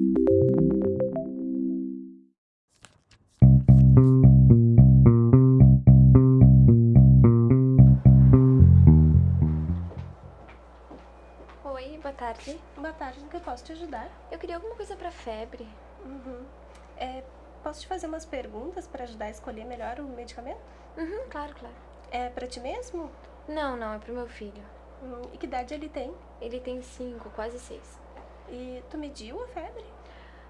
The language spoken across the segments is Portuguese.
Oi, boa tarde. Boa tarde, no que eu posso te ajudar? Eu queria alguma coisa pra febre. Uhum. É, posso te fazer umas perguntas para ajudar a escolher melhor o medicamento? Uhum, claro, claro. É pra ti mesmo? Não, não, é pro meu filho. Hum, e que idade ele tem? Ele tem cinco, quase seis. E tu mediu a febre?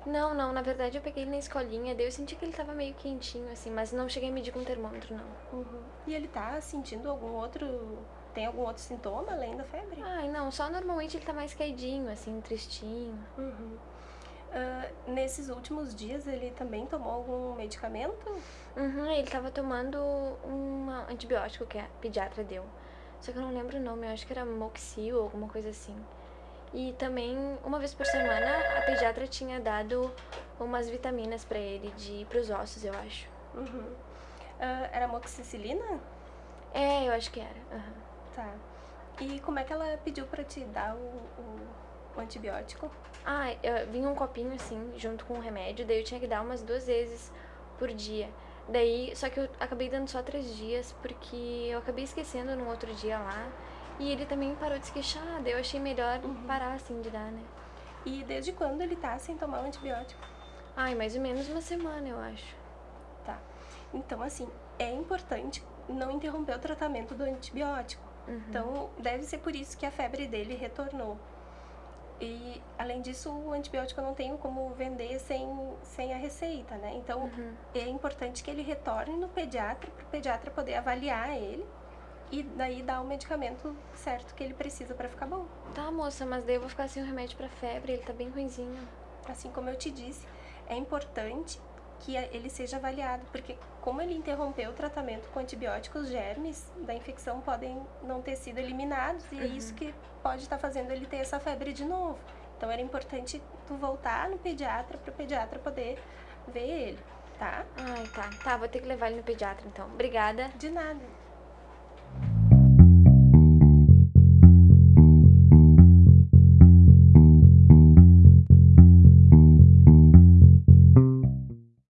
Não, não, na verdade eu peguei ele na escolinha, daí eu senti que ele tava meio quentinho, assim, mas não cheguei a medir com termômetro, não. Uhum. E ele tá sentindo algum outro... Tem algum outro sintoma além da febre? Ai, não, só normalmente ele tá mais caidinho, assim, tristinho. Uhum. Ah, nesses últimos dias ele também tomou algum medicamento? Uhum, ele tava tomando um antibiótico que a pediatra deu. Só que eu não lembro o nome, eu acho que era Moxil ou alguma coisa assim. E também, uma vez por semana, a pediatra tinha dado umas vitaminas pra ele, de pros ossos, eu acho. Uhum. Ah, era amoxicilina? É, eu acho que era. aham. Tá. E como é que ela pediu pra te dar o, o, o antibiótico? Ah, eu, vinha um copinho assim, junto com o remédio, daí eu tinha que dar umas duas vezes por dia. Daí, só que eu acabei dando só três dias, porque eu acabei esquecendo no outro dia lá. E ele também parou de se queixar, daí eu achei melhor parar assim de dar, né? E desde quando ele tá sem tomar o antibiótico? Ai, mais ou menos uma semana, eu acho. Tá. Então, assim, é importante não interromper o tratamento do antibiótico. Então, deve ser por isso que a febre dele retornou. E, além disso, o antibiótico eu não tenho como vender sem, sem a receita, né? Então, é importante que ele retorne no pediatra, para o pediatra poder avaliar ele e daí dar o medicamento certo que ele precisa para ficar bom. Tá, moça, mas daí eu vou ficar sem o remédio pra febre, ele tá bem ruinzinho. Assim como eu te disse, é importante que ele seja avaliado, porque como ele interrompeu o tratamento com antibióticos, os germes da infecção podem não ter sido eliminados e é isso que pode estar fazendo ele ter essa febre de novo. Então era importante tu voltar no pediatra para o pediatra poder ver ele, tá? Ai, tá. Tá, vou ter que levar ele no pediatra então. Obrigada. De nada.